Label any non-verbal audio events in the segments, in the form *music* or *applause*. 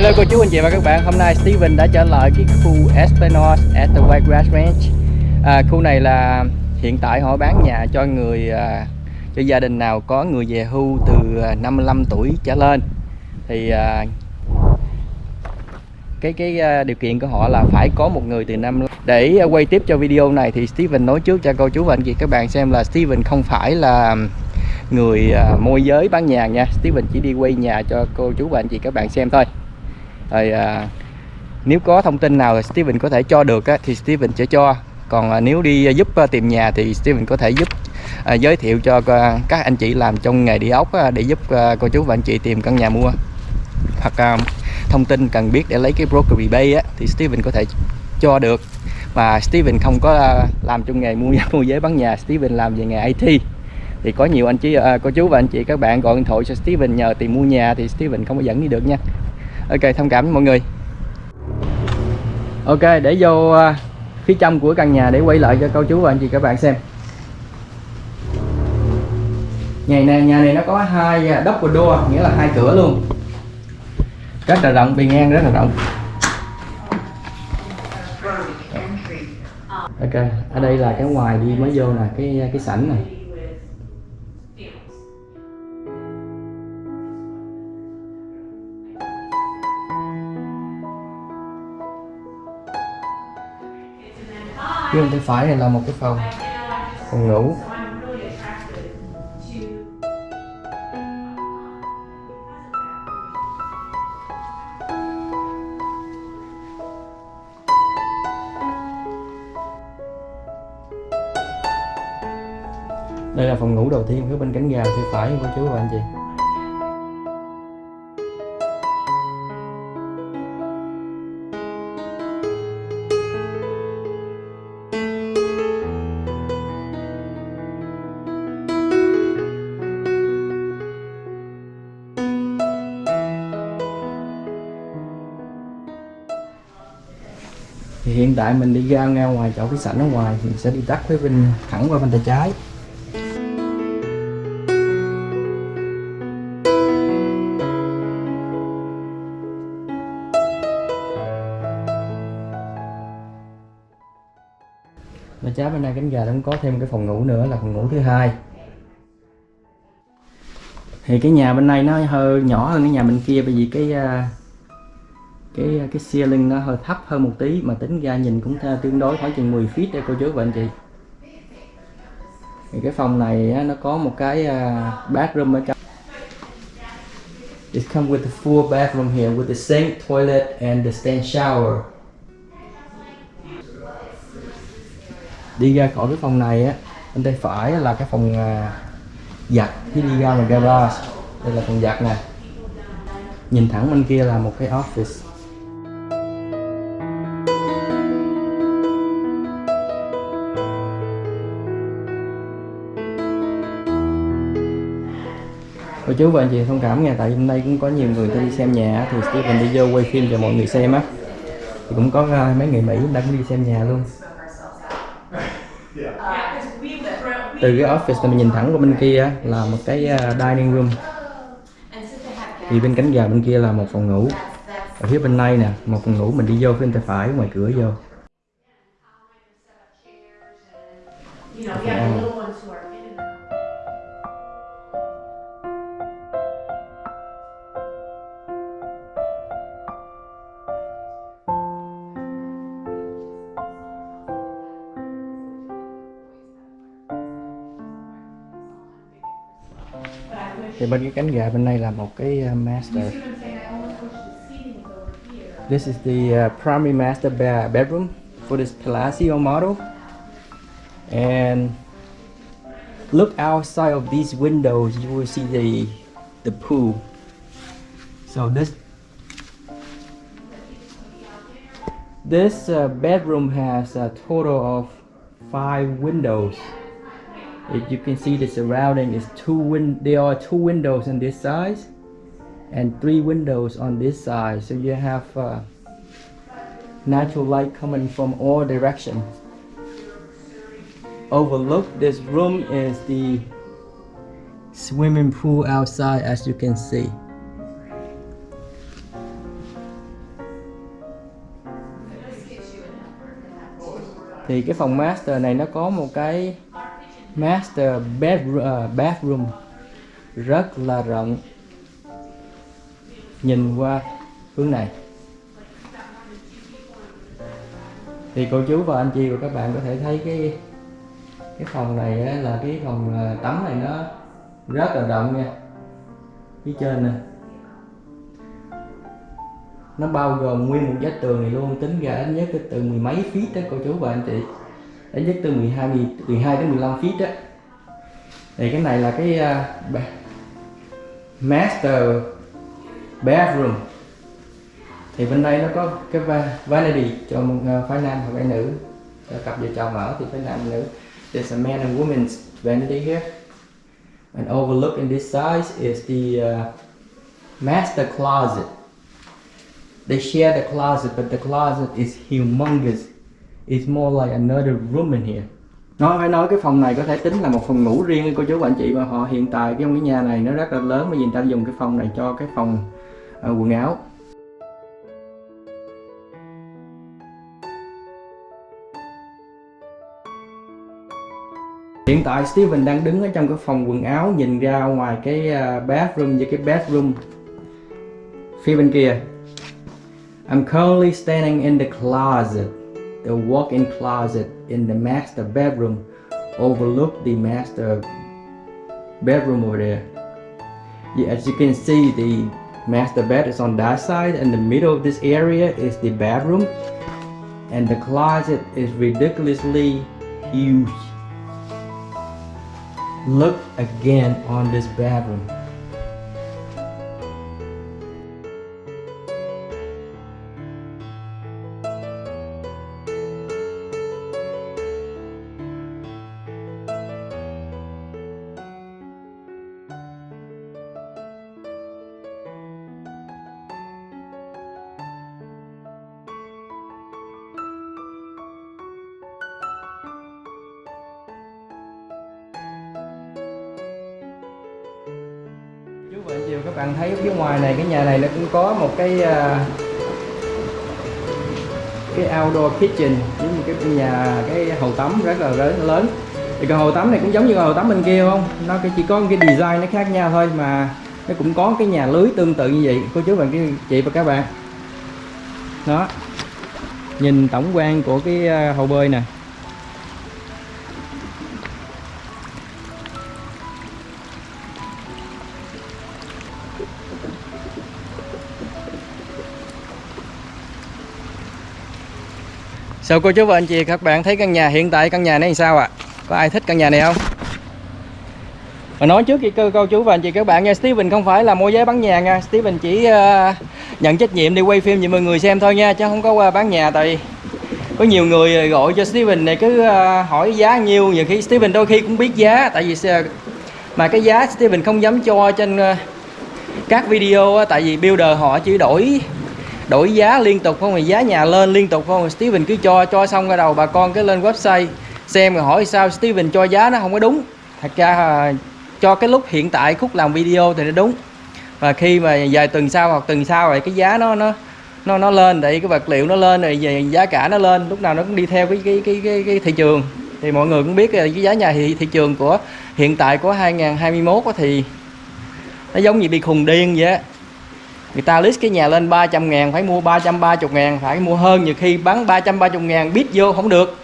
Hello cô chú anh chị và các bạn, hôm nay Steven đã trở lại cái khu Espinosa at the White Grass Ranch. À, Khu này là hiện tại họ bán nhà cho người à, cho gia đình nào có người về hưu từ à, 55 tuổi trở lên. Thì à, cái cái à, điều kiện của họ là phải có một người từ năm để à, quay tiếp cho video này thì Steven nói trước cho cô chú và anh chị các bạn xem là Steven không phải là người à, môi giới bán nhà nha. Steven chỉ đi quay nhà cho cô chú và anh chị các bạn xem thôi rồi à, nếu có thông tin nào Steven có thể cho được á, thì Steven sẽ cho. Còn à, nếu đi à, giúp à, tìm nhà thì Steven có thể giúp à, giới thiệu cho à, các anh chị làm trong nghề đi ốc á, để giúp à, cô chú và anh chị tìm căn nhà mua. Hoặc à, thông tin cần biết để lấy cái broker bay á, thì Steven có thể cho được. Mà Steven không có à, làm trong nghề mua *laughs* mua giấy bán nhà Steven làm về nghề IT thì có nhiều anh chị à, cô chú và anh chị các bạn gọi điện thoại cho Steven nhờ tìm mua nhà thì Steven không có dẫn đi được nha ok thông cảm với mọi người. Ok để vô à, phía trong của căn nhà để quay lại cho cô chú và anh chị các bạn xem. Nhà này nhà này nó có hai uh, double door nghĩa là hai cửa luôn. Rất là rộng bề ngang rất là rộng. Ok ở đây là cái ngoài đi mới vô nè cái cái sảnh này. Bên tay phải này là một cái phòng? Phòng ngủ. Đây là phòng ngủ đầu tiên, phía bên cánh gà, phía phải của chú và anh chị. Thì hiện tại mình đi ra ngay ngoài chỗ cái sảnh ở ngoài thì mình sẽ đi tắt phía bên, thẳng qua bên tay trái. Bên trái bên này cánh gà nó cũng có thêm cái phòng ngủ nữa là phòng ngủ thứ hai. Thì cái nhà bên này nó hơi nhỏ hơn cái nhà bên kia bởi vì cái à, cái à, cái ceiling nó hơi thấp hơn một tí mà tính ra nhìn cũng tương đối khoảng chừng 10 feet đây cô chú và anh chị thì cái phòng này á, nó có một cái uh, bathroom ở trong It comes with a full bathroom here with the sink, toilet and the stand shower. Đi ra khỏi cái phòng này á, bên tay phải là cái phòng uh, giặt khi đi ra là garage. Đây là phòng giặt nè. Nhìn thẳng bên kia là một cái office. Cô chú và anh chị thông cảm nha tại hôm nay cũng có nhiều người đi xem nhà thì Steven đi vô quay phim cho mọi người xem á. Thì cũng có uh, mấy người Mỹ đang đi xem nhà luôn. Từ cái office mình nhìn thẳng qua bên kia là một cái uh, dining room. Thì bên cánh gà bên kia là một phòng ngủ. Ở phía bên này nè một phòng ngủ mình đi vô phía bên tay phải ngoài cửa vô. Bên cái cánh gà bên đây là một cái uh, master. This is the uh, primary master bedroom for this Palacio model. And look outside of these windows you will see the the pool. So this this uh, bedroom has a total of five windows you can see the surrounding is two win there are two windows on this side and three windows on this side so you have uh, natural light coming from all directions overlook this room is the swimming pool outside as you can see. Thì cái phòng master này nó có một cái master bedroom, uh, bathroom rất là rộng. Nhìn qua hướng này. Thì cô chú và anh chị và các bạn có thể thấy cái cái phòng này á, là cái phòng ờ, tắm này nó rất là rộng nha. Phía trên nè. Nó bao gồm nguyên một vách tường này luôn tính ra ít nhất từ mười mấy feet đó cô chú và anh chị ít nhất từ 12 12 đến 15 feet á. Thì cái này là cái uh, master bathroom thì bên đây nó có cái vanity cho một uh, phái nam và phái nữ. Cho cặp vợ chồng ở thì phái nam nữ. There's a man and woman's vanity here. And overlooking this size is the uh, master closet. They share the closet but the closet is humongous it's more like another room in here. Nói phải nói cái phòng này có thể tính là một phòng ngủ riêng của chú và anh chị và họ hiện tại cái cái nhà này nó rất là lớn mà vì người ta dùng cái phòng này cho cái phòng uh, quần áo. Hiện tại Steven đang đứng ở trong cái phòng quần áo nhìn ra ngoài cái ờ, bathroom với cái bedroom phía bên kia. I'm currently standing in the closet, the walk-in closet in the master bedroom, overlook the master bedroom over there. Yeah, as you can see, the master bed is on that side, and the middle of this area is the bedroom, and the closet is ridiculously huge. Look again on this bedroom. Chiều và các bạn thấy phía ngoài này, cái nhà này nó cũng có một cái à, cái outdoor kitchen, giống như cái nhà, cái hồ tắm rất là lớn lớn. Thì cái hồ tắm này cũng giống như hồ tắm bên kia không? Nó chỉ có cái design nó khác nhau thôi mà nó cũng có cái nhà lưới tương tự như vậy. Cô chú bạn chị và các bạn. Đó. Nhìn tổng quan của cái à, hồ bơi nè. Sao cô chú và anh chị các bạn thấy căn nhà hiện tại căn nhà này sao ạ? À? Có ai thích căn nhà này không? Mà nói trước khi cô, cô chú và anh chị các bạn nha Steven không phải là môi giới bán nhà nha Steven chỉ uh, nhận trách nhiệm đi quay phim cho mọi người xem thôi nha Chứ không có qua bán nhà tại có nhiều người gọi cho Steven này cứ uh, hỏi giá nhiêu Nhiều khi Steven đôi khi cũng biết giá Tại vì uh, mà cái giá Steven không dám cho trên uh, các video Tại vì builder họ chỉ đổi đổi giá liên tục không thì giá nhà lên liên tục không? Steven cứ cho cho xong ra đầu bà con cái lên website xem rồi hỏi sao Steven cho giá nó không có đúng. Thật ra à, cho cái lúc hiện tại khúc làm video thì nó đúng. Và khi mà vài tuần sau hoặc tuần sau rồi cái giá nó nó nó nó lên để cái vật liệu nó lên rồi về giá cả nó lên lúc nào nó cũng đi theo cái cái cái cái, cái thị trường. Thì mọi người cũng biết là cái giá nhà thị, thị trường của hiện tại của 2021 thì nó giống như bị khùng điên vậy người ta list cái nhà lên 300 ngàn phải mua 330 ngàn phải mua hơn. Nhiều khi bán 330 ngàn biết vô không được.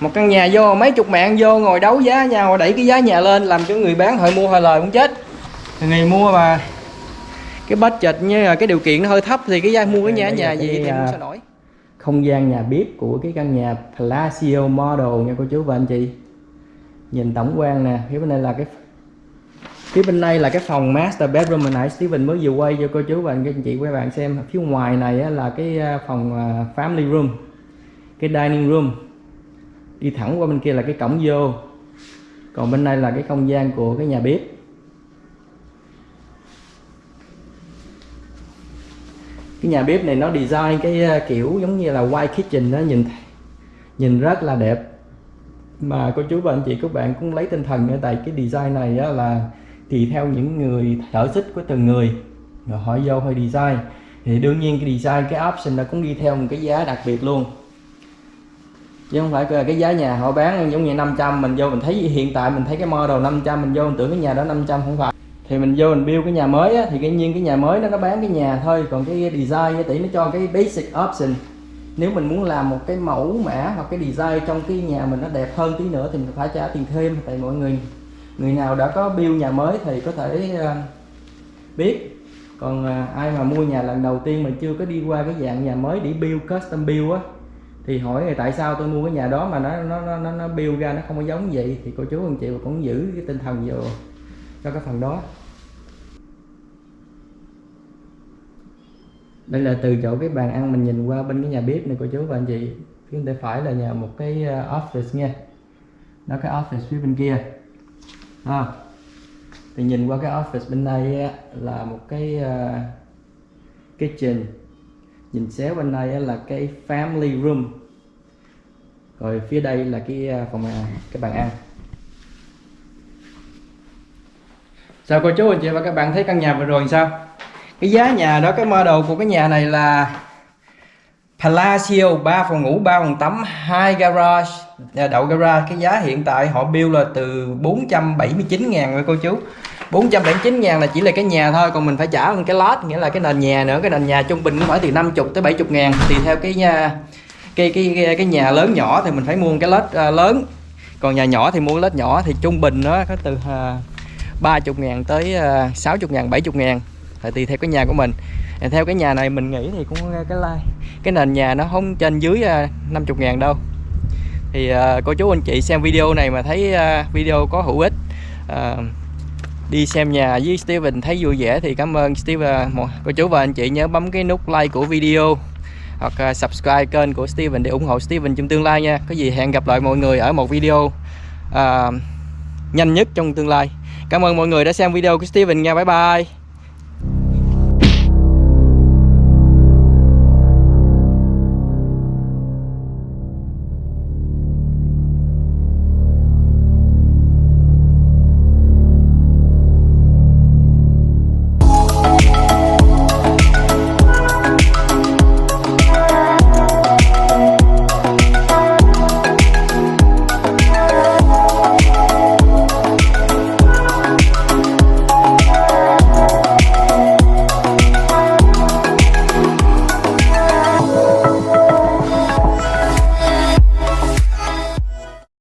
Một căn nhà vô mấy chục mạng vô ngồi đấu giá nhau đẩy cái giá nhà lên làm cho người bán hơi mua hơi lời cũng chết. Người mua mà cái budget như là cái điều kiện nó hơi thấp thì cái giá mua cái nhà nhà gì thì cũng sao nổi. không gian nhà bếp của cái căn nhà Palacio Model nha cô chú và anh chị. Nhìn tổng quan nè phía bên đây là cái phía bên đây là cái phòng master bedroom hồi nãy. Steven mới vừa quay cho cô chú và anh chị các bạn xem. Phía ngoài này là cái à, phòng à, family room, cái dining room. Đi thẳng qua bên kia là cái cổng vô. Còn bên đây là cái không gian của cái nhà bếp. Cái nhà bếp này nó design cái à, kiểu giống như là white kitchen nó nhìn nhìn rất là đẹp. Mà cô chú và anh chị các bạn cũng lấy tinh thần ở tại cái design này là tùy theo những người sở thích của từng người. Rồi họ vô hơi design. Thì đương nhiên cái design cái option nó cũng đi theo một cái giá đặc biệt luôn. Chứ không phải cái giá nhà họ bán giống như 500 mình vô mình thấy hiện tại mình thấy cái model 500 mình vô mình tưởng cái nhà đó 500 không phải. Thì mình vô mình build cái nhà mới á, thì cái nhiên cái nhà mới nó nó bán cái nhà thôi. Còn cái design tỷ nó cho cái basic option. Nếu mình muốn làm một cái mẫu mã hoặc cái design trong cái nhà mình nó đẹp hơn tí nữa thì mình phải trả tiền thêm tại mọi người người nào đã có bill nhà mới thì có thể ờ, biết. Còn ờ, ai mà mua nhà lần đầu tiên mà chưa có đi qua cái dạng nhà mới để build custom build á, thì hỏi là tại sao tôi mua cái nhà đó mà nó nó nó nó build ra nó không có giống vậy? Thì cô chú anh chị cũng giữ cái tinh thần vô cho cái phần đó. Đây là từ chỗ cái bàn ăn mình nhìn qua bên cái nhà bếp này, cô chú và anh chị. Phía bên tay phải là nhà một cái ờ, office nha. Nó cái office phía bên kia à. thì nhìn qua cái office bên đây là một cái ờ, uh, kitchen nhìn xéo bên đây là cái family room. Rồi phía đây là cái ờ, phòng ờ, cái bàn ăn. Sao cô chú anh chị và các bạn thấy căn nhà vừa rồi sao? Cái giá nhà đó cái model của cái nhà này là Palacio 3 phòng ngủ 3 phòng tắm 2 garage. Đậu garage cái giá hiện tại họ build là từ 479 ngàn rồi cô chú. 479 ngàn là chỉ là cái nhà thôi còn mình phải trả hơn cái lot nghĩa là cái nền nhà nữa. Cái nền nhà trung bình cũng phải từ 50 tới 70 ngàn. Tùy theo cái nhà cái cái cái, cái nhà lớn nhỏ thì mình phải mua cái lết uh, à, lớn. Còn nhà nhỏ thì mua lết nhỏ thì trung bình nó có từ à, uh, 30 ngàn tới à, uh, 60 ngàn 70 ngàn tại tùy theo cái nhà của mình. Theo cái nhà này mình nghĩ thì cũng cái like. Cái nền nhà nó không trên dưới à, uh, 50 ngàn đâu. Thì uh, cô chú anh chị xem video này mà thấy uh, video có hữu ích uh, đi xem nhà với Steven thấy vui vẻ thì cảm ơn Steven cô chú và anh chị nhớ bấm cái nút like của video hoặc uh, subscribe kênh của Steven để ủng hộ Steven trong tương lai nha. Có gì hẹn gặp lại mọi người ở một video uh, nhanh nhất trong tương lai. Cảm ơn mọi người đã xem video của Steven nha. Bye bye.